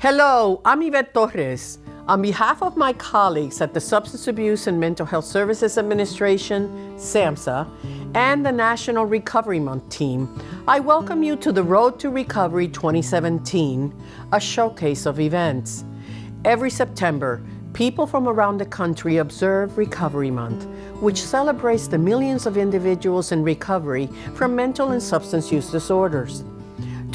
Hello, I'm Yvette Torres. On behalf of my colleagues at the Substance Abuse and Mental Health Services Administration, SAMHSA, and the National Recovery Month team, I welcome you to the Road to Recovery 2017, a showcase of events. Every September, people from around the country observe Recovery Month, which celebrates the millions of individuals in recovery from mental and substance use disorders.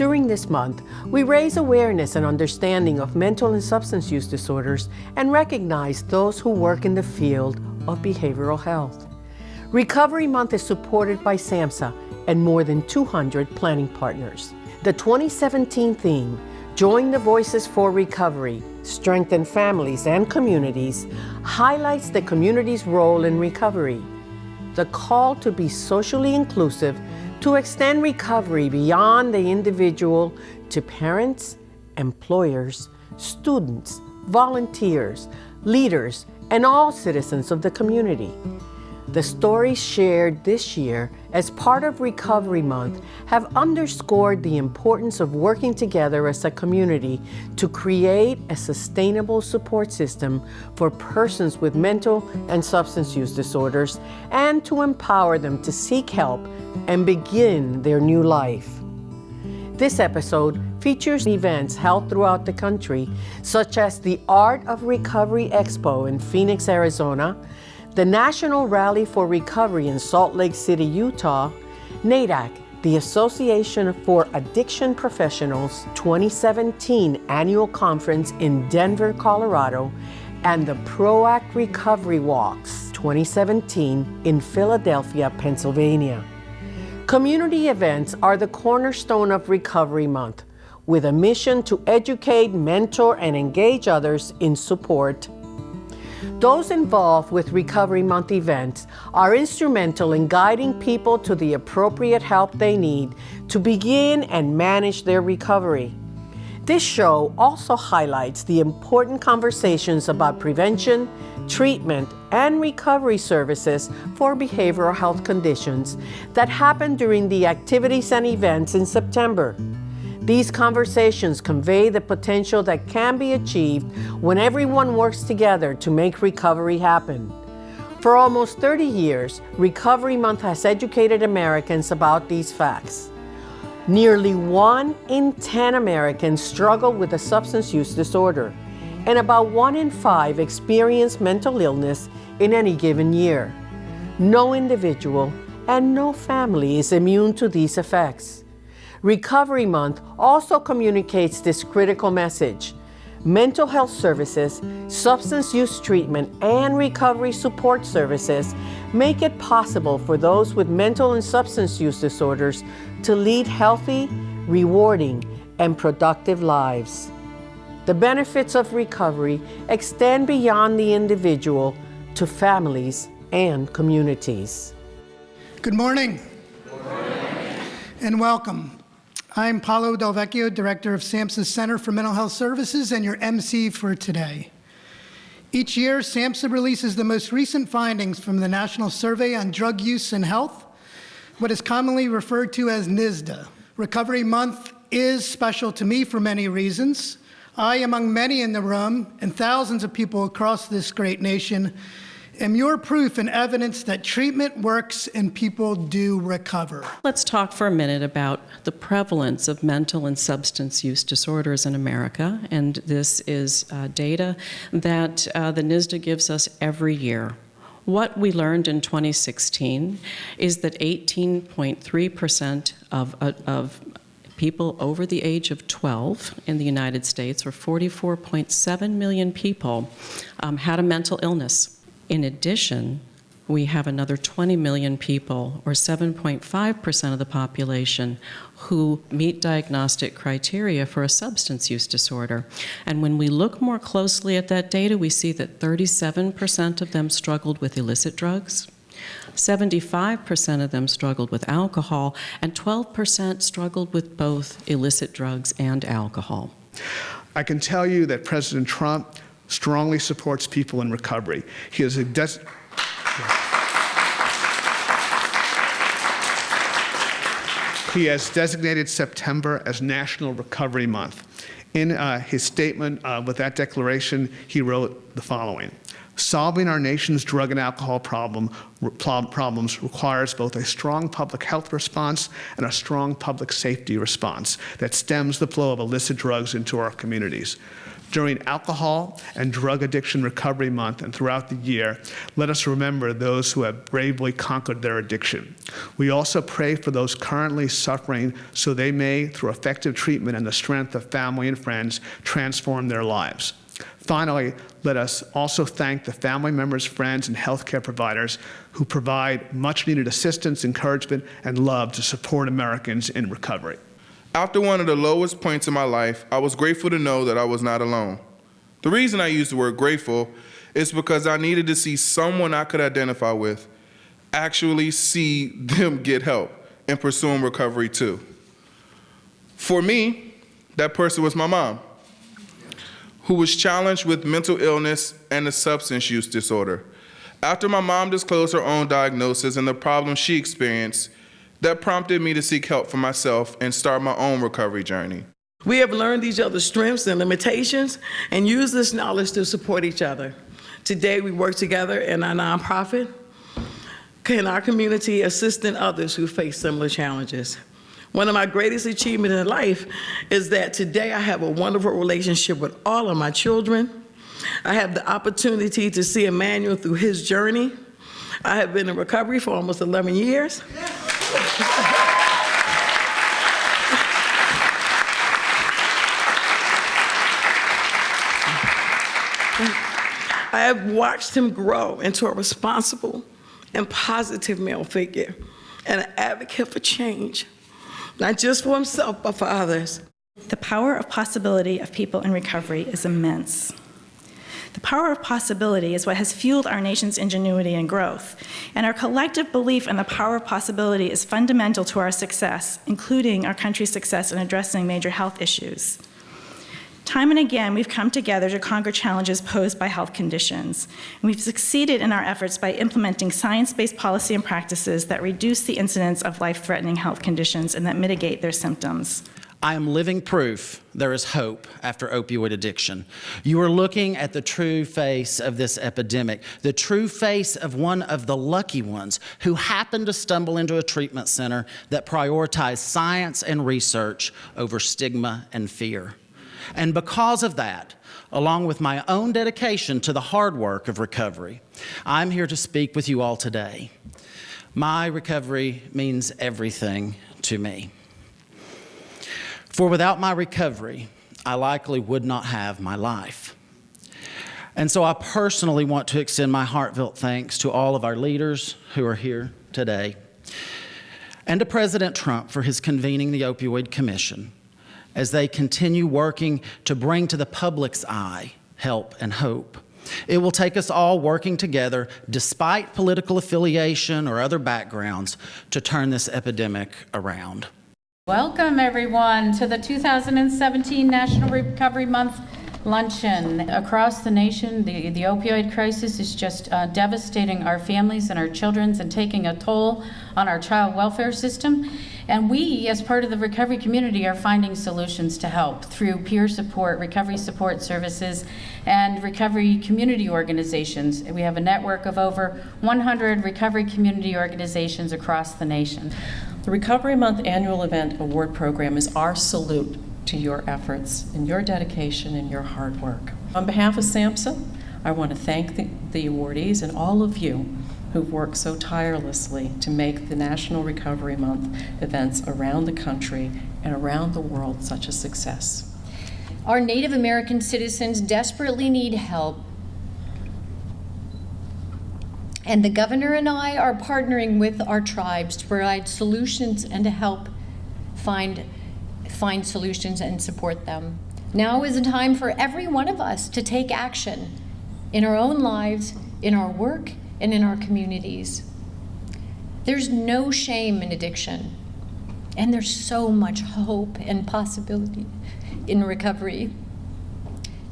During this month, we raise awareness and understanding of mental and substance use disorders and recognize those who work in the field of behavioral health. Recovery Month is supported by SAMHSA and more than 200 planning partners. The 2017 theme, Join the Voices for Recovery, Strengthen Families and Communities, highlights the community's role in recovery. The call to be socially inclusive to extend recovery beyond the individual to parents, employers, students, volunteers, leaders, and all citizens of the community. The stories shared this year as part of Recovery Month have underscored the importance of working together as a community to create a sustainable support system for persons with mental and substance use disorders and to empower them to seek help and begin their new life. This episode features events held throughout the country, such as the Art of Recovery Expo in Phoenix, Arizona, the National Rally for Recovery in Salt Lake City, Utah, NAADAC, the Association for Addiction Professionals 2017 Annual Conference in Denver, Colorado, and the PROACT Recovery Walks 2017 in Philadelphia, Pennsylvania. Community events are the cornerstone of Recovery Month, with a mission to educate, mentor, and engage others in support. Those involved with Recovery Month events are instrumental in guiding people to the appropriate help they need to begin and manage their recovery. This show also highlights the important conversations about prevention, treatment, and recovery services for behavioral health conditions that happen during the activities and events in September. These conversations convey the potential that can be achieved when everyone works together to make recovery happen. For almost 30 years, Recovery Month has educated Americans about these facts. Nearly one in 10 Americans struggle with a substance use disorder, and about one in five experience mental illness in any given year. No individual and no family is immune to these effects. Recovery Month also communicates this critical message. Mental health services, substance use treatment, and recovery support services make it possible for those with mental and substance use disorders to lead healthy, rewarding, and productive lives. The benefits of recovery extend beyond the individual to families and communities. Good morning. Good morning. And welcome. I'm Paolo Del Vecchio, Director of SAMHSA Center for Mental Health Services and your MC for today. Each year, SAMHSA releases the most recent findings from the National Survey on Drug Use and Health, what is commonly referred to as NSDUH. Recovery Month is special to me for many reasons. I, among many in the room, and thousands of people across this great nation, am your proof and evidence that treatment works and people do recover. Let's talk for a minute about the prevalence of mental and substance use disorders in America. And this is uh, data that uh, the NSDUH gives us every year. What we learned in 2016 is that 18.3% of, uh, of people over the age of 12 in the United States, or 44.7 million people, um, had a mental illness. In addition, we have another 20 million people, or 7.5% of the population, who meet diagnostic criteria for a substance use disorder. And when we look more closely at that data, we see that 37% of them struggled with illicit drugs, 75% of them struggled with alcohol, and 12% struggled with both illicit drugs and alcohol. I can tell you that President Trump strongly supports people in recovery. He is a he has designated September as National Recovery Month. In uh, his statement uh, with that declaration, he wrote the following Solving our nation's drug and alcohol problem, problems requires both a strong public health response and a strong public safety response that stems the flow of illicit drugs into our communities. During Alcohol and Drug Addiction Recovery Month and throughout the year, let us remember those who have bravely conquered their addiction. We also pray for those currently suffering so they may, through effective treatment and the strength of family and friends, transform their lives. Finally, let us also thank the family members, friends, and healthcare providers who provide much needed assistance, encouragement, and love to support Americans in recovery. After one of the lowest points in my life, I was grateful to know that I was not alone. The reason I use the word grateful is because I needed to see someone I could identify with actually see them get help and pursuing recovery too. For me, that person was my mom, who was challenged with mental illness and a substance use disorder. After my mom disclosed her own diagnosis and the problems she experienced, that prompted me to seek help for myself and start my own recovery journey. We have learned each other's strengths and limitations and use this knowledge to support each other. Today, we work together in our nonprofit, in our community, assisting others who face similar challenges. One of my greatest achievements in life is that today I have a wonderful relationship with all of my children. I have the opportunity to see Emmanuel through his journey. I have been in recovery for almost 11 years. I have watched him grow into a responsible and positive male figure and an advocate for change, not just for himself, but for others. The power of possibility of people in recovery is immense. The power of possibility is what has fueled our nation's ingenuity and growth, and our collective belief in the power of possibility is fundamental to our success, including our country's success in addressing major health issues. Time and again, we've come together to conquer challenges posed by health conditions. And we've succeeded in our efforts by implementing science-based policy and practices that reduce the incidence of life-threatening health conditions and that mitigate their symptoms. I am living proof there is hope after opioid addiction. You are looking at the true face of this epidemic, the true face of one of the lucky ones who happened to stumble into a treatment center that prioritized science and research over stigma and fear. And because of that, along with my own dedication to the hard work of recovery, I'm here to speak with you all today. My recovery means everything to me. For without my recovery, I likely would not have my life. And so I personally want to extend my heartfelt thanks to all of our leaders who are here today and to President Trump for his convening the Opioid Commission as they continue working to bring to the public's eye help and hope. It will take us all working together, despite political affiliation or other backgrounds, to turn this epidemic around. Welcome, everyone, to the 2017 National Recovery Month luncheon. Across the nation, the, the opioid crisis is just uh, devastating our families and our children and taking a toll on our child welfare system. And we, as part of the recovery community, are finding solutions to help through peer support, recovery support services, and recovery community organizations. We have a network of over 100 recovery community organizations across the nation. The Recovery Month annual event award program is our salute to your efforts and your dedication and your hard work. On behalf of SAMHSA, I want to thank the, the awardees and all of you who've worked so tirelessly to make the National Recovery Month events around the country and around the world such a success. Our Native American citizens desperately need help and the governor and I are partnering with our tribes to provide solutions and to help find, find solutions and support them. Now is a time for every one of us to take action in our own lives, in our work, and in our communities. There's no shame in addiction, and there's so much hope and possibility in recovery.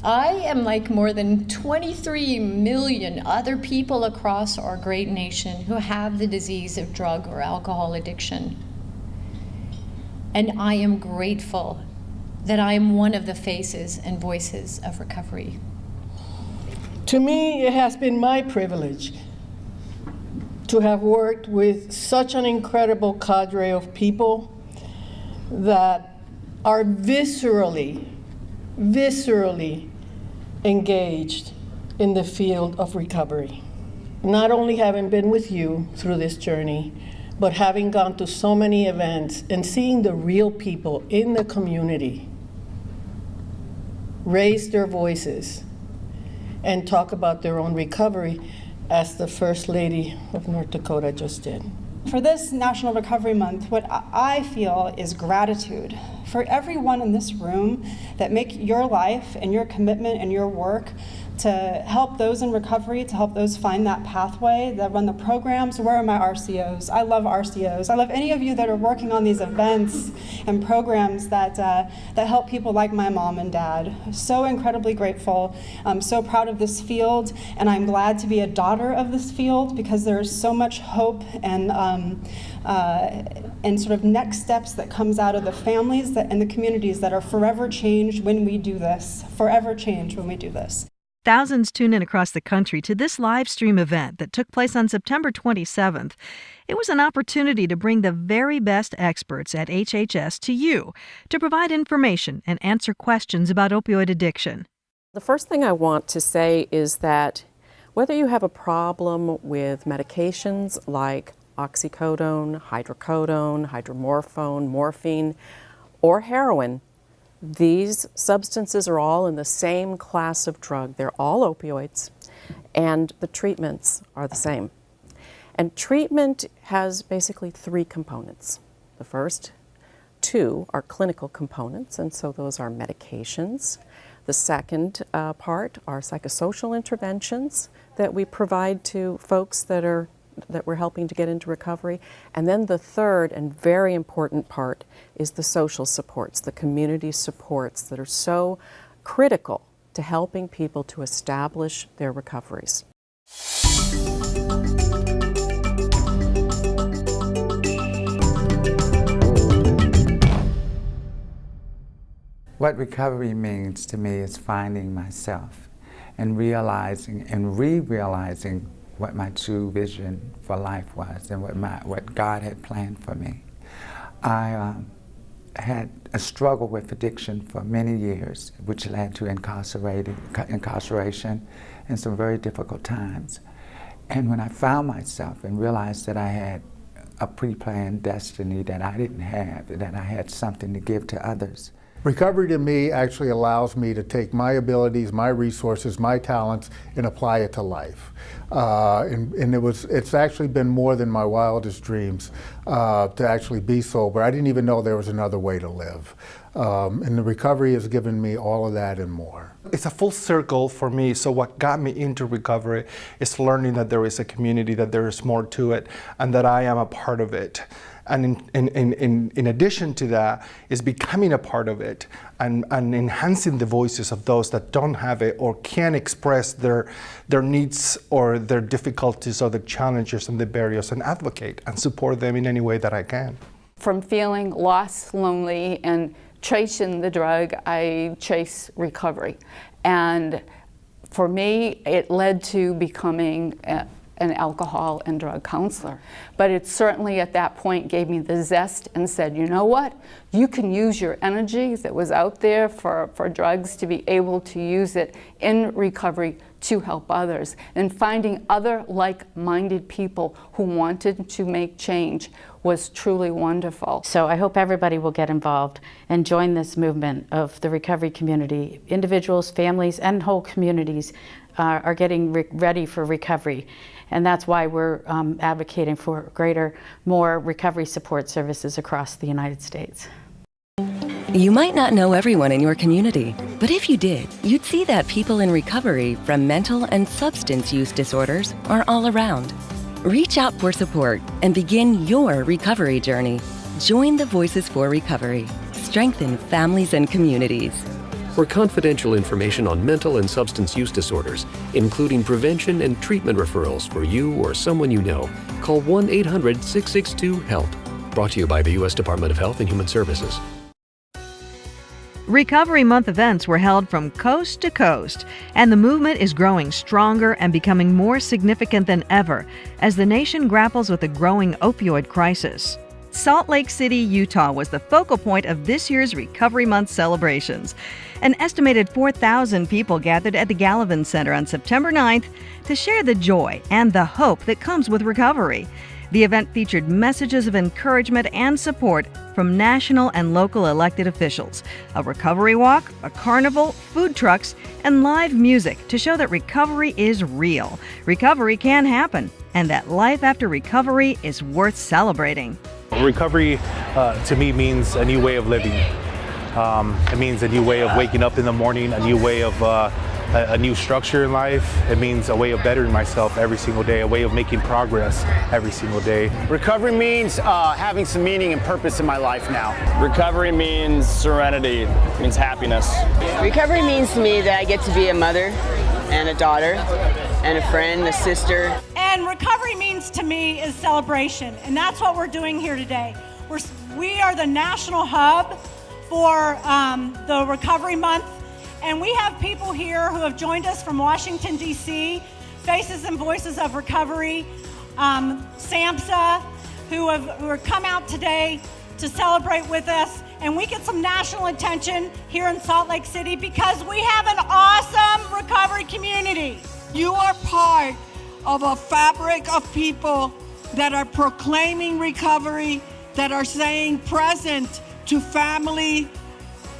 I am like more than 23 million other people across our great nation who have the disease of drug or alcohol addiction. and I am grateful that I am one of the faces and voices of recovery. To me, it has been my privilege to have worked with such an incredible cadre of people that are viscerally, viscerally engaged in the field of recovery. Not only having been with you through this journey, but having gone to so many events and seeing the real people in the community raise their voices and talk about their own recovery as the First Lady of North Dakota just did. For this National Recovery Month, what I feel is gratitude for everyone in this room that make your life and your commitment and your work to help those in recovery, to help those find that pathway, that run the programs. Where are my RCOs? I love RCOs. I love any of you that are working on these events and programs that, uh, that help people like my mom and dad. So incredibly grateful. I'm so proud of this field, and I'm glad to be a daughter of this field because there's so much hope and um, uh, and sort of next steps that comes out of the families that, and the communities that are forever changed when we do this, forever changed when we do this. Thousands tune in across the country to this live stream event that took place on September 27th. It was an opportunity to bring the very best experts at HHS to you to provide information and answer questions about opioid addiction. The first thing I want to say is that whether you have a problem with medications like oxycodone, hydrocodone, hydromorphone, morphine, or heroin, these substances are all in the same class of drug. They're all opioids, and the treatments are the same. And treatment has basically three components. The first two are clinical components, and so those are medications. The second uh, part are psychosocial interventions that we provide to folks that are that we're helping to get into recovery. And then the third and very important part is the social supports, the community supports that are so critical to helping people to establish their recoveries. What recovery means to me is finding myself and realizing and re-realizing what my true vision for life was and what, my, what God had planned for me. I um, had a struggle with addiction for many years, which led to incarceration and some very difficult times. And when I found myself and realized that I had a pre-planned destiny that I didn't have, that I had something to give to others, Recovery to me actually allows me to take my abilities, my resources, my talents, and apply it to life. Uh, and, and, it was, it's actually been more than my wildest dreams uh, to actually be sober. I didn't even know there was another way to live. Um, and the recovery has given me all of that and more. It's a full circle for me. So what got me into recovery is learning that there is a community, that there is more to it, and that I am a part of it. And in, in, in, in addition to that is becoming a part of it and, and enhancing the voices of those that don't have it or can't express their, their needs or their difficulties or their challenges and the barriers and advocate and support them in any way that I can. From feeling lost, lonely, and chasing the drug, I chase recovery. And for me, it led to becoming an alcohol and drug counselor. But it certainly at that point gave me the zest and said, you know what? You can use your energy that was out there for, for drugs to be able to use it in recovery to help others. And finding other like-minded people who wanted to make change was truly wonderful. So I hope everybody will get involved and join this movement of the recovery community. Individuals, families, and whole communities uh, are getting re ready for recovery. And that's why we're um, advocating for greater, more recovery support services across the United States. You might not know everyone in your community, but if you did, you'd see that people in recovery from mental and substance use disorders are all around. Reach out for support and begin your recovery journey. Join the Voices for Recovery. Strengthen families and communities. For confidential information on mental and substance use disorders, including prevention and treatment referrals for you or someone you know, call 1 800 662 HELP Brought to you by the U.S. Department of Health and Human Services. Recovery Month events were held from coast to coast, and the movement is growing stronger and becoming more significant than ever as the nation grapples with a growing opioid crisis. Salt Lake City, Utah was the focal point of this year's Recovery Month celebrations. An estimated 4,000 people gathered at the Gallivan Center on September 9th to share the joy and the hope that comes with recovery. The event featured messages of encouragement and support from national and local elected officials, a recovery walk, a carnival, food trucks, and live music to show that recovery is real. Recovery can happen, and that life after recovery is worth celebrating. Recovery uh, to me means a new way of living. Um, it means a new way of waking up in the morning, a new way of uh, a, a, new structure in life. It means a way of bettering myself every single day, a way of making progress every single day. Recovery means uh, having some meaning and purpose in my life now. Recovery means serenity, means happiness. Recovery means to me that I get to be a mother and a daughter and a friend, a sister. And recovery means to me is celebration, and that's what we're doing here today. We're, we are the national hub for um, the Recovery Month. And we have people here who have joined us from Washington, D.C., Faces and Voices of Recovery, um, SAMHSA, who have, who have come out today to celebrate with us. And we get some national attention here in Salt Lake City because we have an awesome recovery community. You are part of a fabric of people that are proclaiming recovery, that are saying present to family,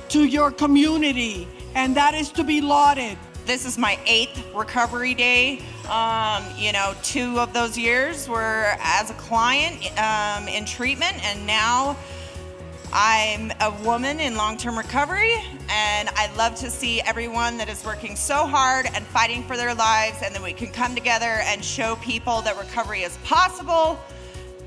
to your community, and that is to be lauded. This is my eighth recovery day. Um, you know, two of those years were as a client um, in treatment, and now I'm a woman in long term recovery, and I love to see everyone that is working so hard and fighting for their lives, and that we can come together and show people that recovery is possible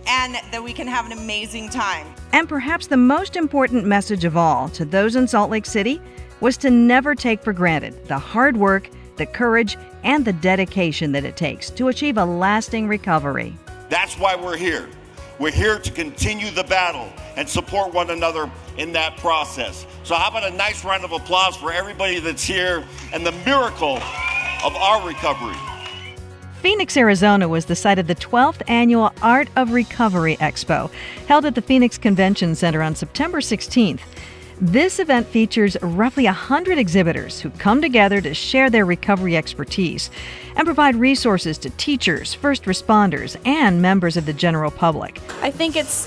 and that we can have an amazing time. And perhaps the most important message of all to those in Salt Lake City was to never take for granted the hard work, the courage, and the dedication that it takes to achieve a lasting recovery. That's why we're here. We're here to continue the battle and support one another in that process. So, how about a nice round of applause for everybody that's here and the miracle of our recovery? Phoenix, Arizona was the site of the 12th annual Art of Recovery Expo, held at the Phoenix Convention Center on September 16th. This event features roughly 100 exhibitors who come together to share their recovery expertise and provide resources to teachers, first responders, and members of the general public. I think it's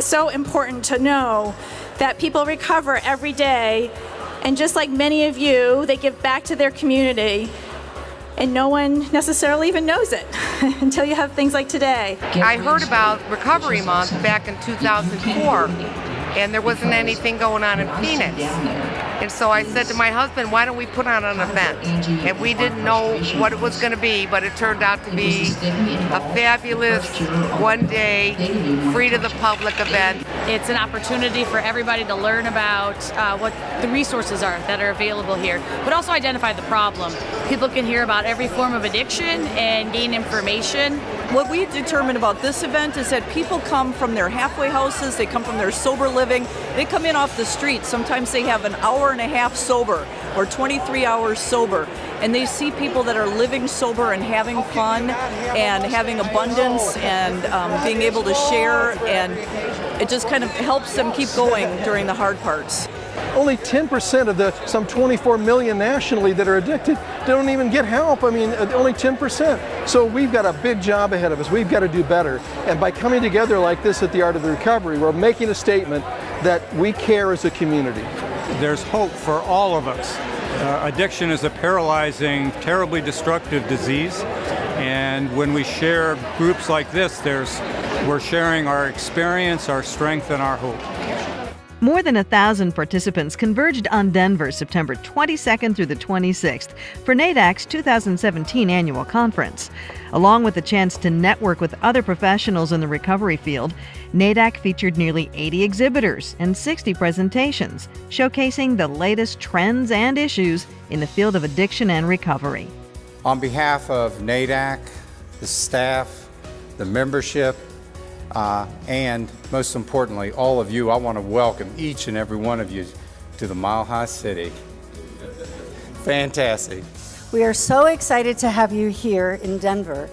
so important to know that people recover every day, and just like many of you, they give back to their community. And no one necessarily even knows it until you have things like today. I heard about Recovery Month back in 2004, and there wasn't anything going on in Phoenix. And so I said to my husband, why don't we put on an event? And we didn't know what it was going to be, but it turned out to be a fabulous one day, free to the public event. It's an opportunity for everybody to learn about uh, what the resources are that are available here, but also identify the problem. People can hear about every form of addiction and gain information. What we determined about this event is that people come from their halfway houses, they come from their sober living, they come in off the street. Sometimes they have an hour and a half sober or 23 hours sober and they see people that are living sober and having fun and having abundance and um, being able to share and it just kind of helps them keep going during the hard parts. Only 10% of the some 24 million nationally that are addicted don't even get help. I mean, uh, only 10%. So we've got a big job ahead of us. We've got to do better. And by coming together like this at the Art of the Recovery, we're making a statement that we care as a community. There's hope for all of us. Uh, addiction is a paralyzing, terribly destructive disease. And when we share groups like this, there's, we're sharing our experience, our strength, and our hope. More than a thousand participants converged on Denver September 22nd through the 26th for NAADAC's 2017 annual conference. Along with the chance to network with other professionals in the recovery field, NAADAC featured nearly 80 exhibitors and 60 presentations, showcasing the latest trends and issues in the field of addiction and recovery. On behalf of NAADAC, the staff, the membership, Uh, and most importantly, all of you, I want to welcome each and every one of you to the Mile High City. Fantastic. We are so excited to have you here in Denver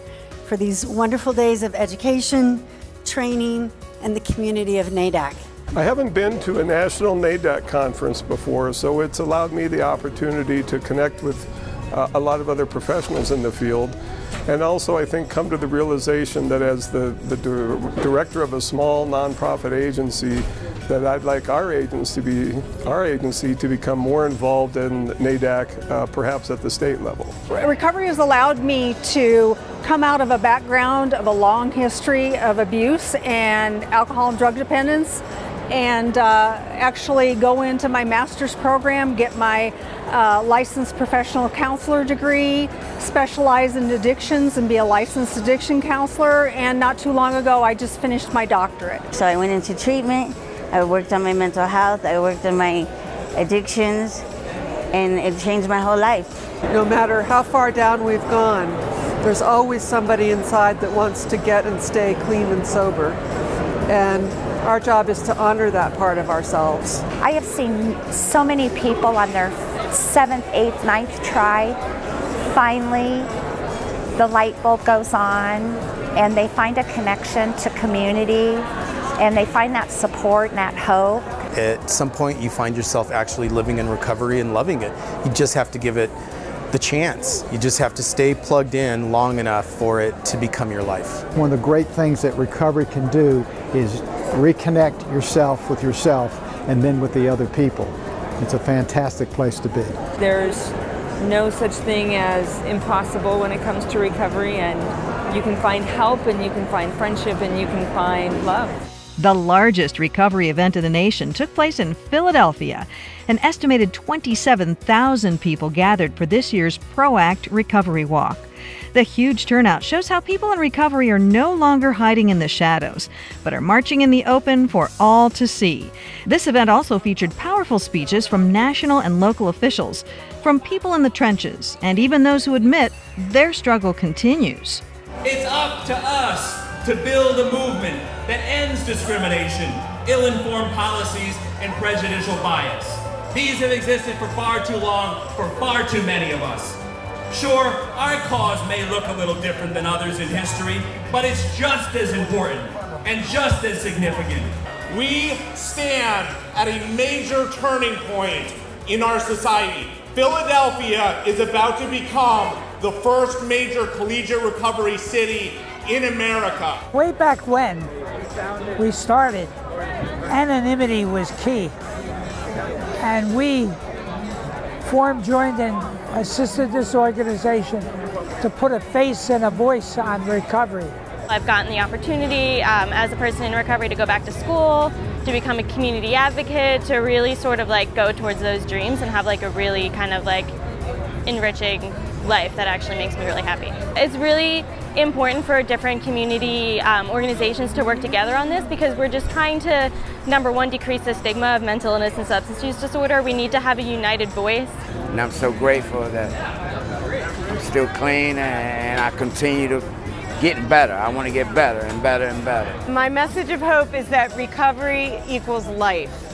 for these wonderful days of education, training, and the community of NAADAC. I haven't been to a national NAADAC conference before, so it's allowed me the opportunity to connect with uh, a lot of other professionals in the field. And also, I think, come to the realization that as the, the director of a small nonprofit agency, that I'd like our agency to be our agency to become more involved in NAADAC, uh, perhaps at the state level. Recovery has allowed me to come out of a background of a long history of abuse and alcohol and drug dependence and uh, actually go into my master's program, get my uh, licensed professional counselor degree, specialize in addictions and be a licensed addiction counselor. And not too long ago, I just finished my doctorate. So I went into treatment, I worked on my mental health, I worked on my addictions, and it changed my whole life. No matter how far down we've gone, there's always somebody inside that wants to get and stay clean and sober. And our job is to honor that part of ourselves. I have seen so many people on their seventh, eighth, ninth try, finally the light bulb goes on and they find a connection to community and they find that support and that hope. At some point you find yourself actually living in recovery and loving it. You just have to give it the chance. You just have to stay plugged in long enough for it to become your life. One of the great things that recovery can do is reconnect yourself with yourself and then with the other people. It's a fantastic place to be. There's no such thing as impossible when it comes to recovery and you can find help and you can find friendship and you can find love. The largest recovery event in the nation took place in Philadelphia. An estimated 27,000 people gathered for this year's ProAct Recovery Walk. The huge turnout shows how people in recovery are no longer hiding in the shadows, but are marching in the open for all to see. This event also featured powerful speeches from national and local officials, from people in the trenches, and even those who admit their struggle continues. It's up to us to build a movement that ends discrimination, ill informed policies, and prejudicial bias. These have existed for far too long for far too many of us. Sure, our cause may look a little different than others in history, but it's just as important and just as significant. We stand at a major turning point in our society. Philadelphia is about to become the first major collegiate recovery city in America. Way back when we started, anonymity was key. And we formed, joined, and assisted this organization to put a face and a voice on recovery. I've gotten the opportunity um, as a person in recovery to go back to school, to become a community advocate, to really sort of like go towards those dreams and have like a really kind of like enriching life that actually makes me really happy. It's really important for different community um, organizations to work together on this because we're just trying to, number one, decrease the stigma of mental illness and substance use disorder. We need to have a united voice. And I'm so grateful that I'm still clean and I continue to get better. I want to get better and better and better. My message of hope is that recovery equals life.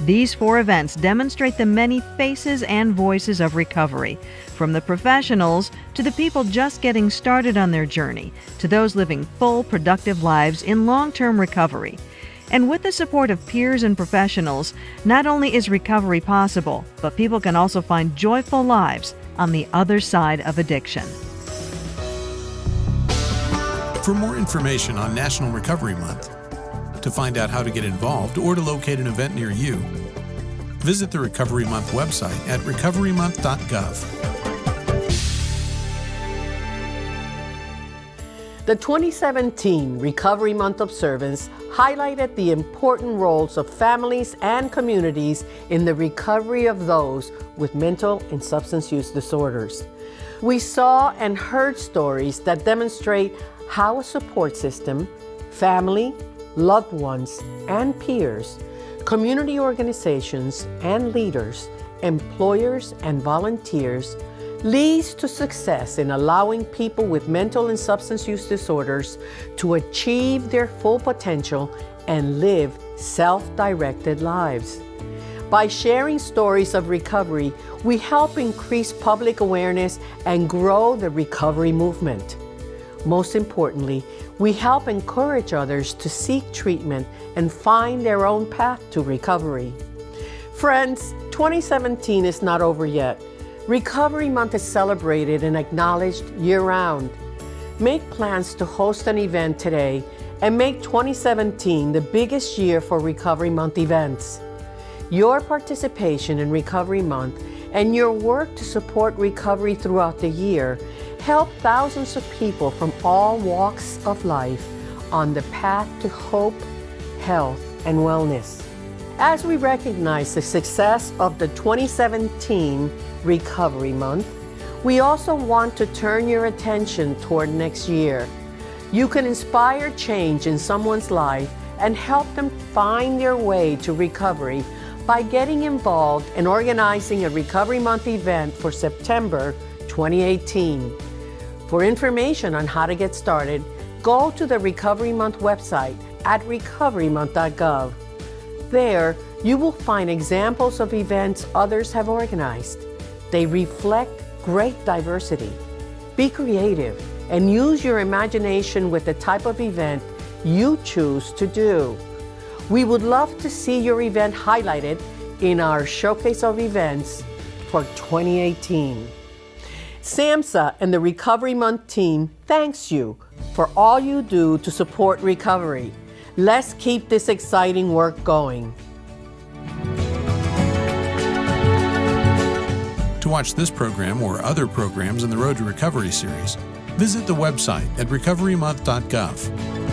These four events demonstrate the many faces and voices of recovery, from the professionals to the people just getting started on their journey, to those living full, productive lives in long term recovery. And with the support of peers and professionals, not only is recovery possible, but people can also find joyful lives on the other side of addiction. For more information on National Recovery Month, to find out how to get involved or to locate an event near you, visit the Recovery Month website at recoverymonth.gov. The 2017 Recovery Month observance highlighted the important roles of families and communities in the recovery of those with mental and substance use disorders. We saw and heard stories that demonstrate how a support system, family, loved ones, and peers, community organizations and leaders, employers and volunteers leads to success in allowing people with mental and substance use disorders to achieve their full potential and live self directed lives. By sharing stories of recovery, we help increase public awareness and grow the recovery movement. Most importantly, we help encourage others to seek treatment and find their own path to recovery. Friends, 2017 is not over yet. Recovery Month is celebrated and acknowledged year round. Make plans to host an event today and make 2017 the biggest year for Recovery Month events. Your participation in Recovery Month and your work to support recovery throughout the year help thousands of people from all walks of life on the path to hope, health, and wellness. As we recognize the success of the 2017 Recovery Month, we also want to turn your attention toward next year. You can inspire change in someone's life and help them find their way to recovery by getting involved in organizing a Recovery Month event for September 2018. For information on how to get started, go to the Recovery Month website at recoverymonth.gov. There, you will find examples of events others have organized. They reflect great diversity. Be creative and use your imagination with the type of event you choose to do. We would love to see your event highlighted in our showcase of events for 2018. SAMHSA and the Recovery Month team thanks you for all you do to support recovery. Let's keep this exciting work going. To watch this program or other programs in the Road to Recovery series, visit the website at recoverymonth.gov.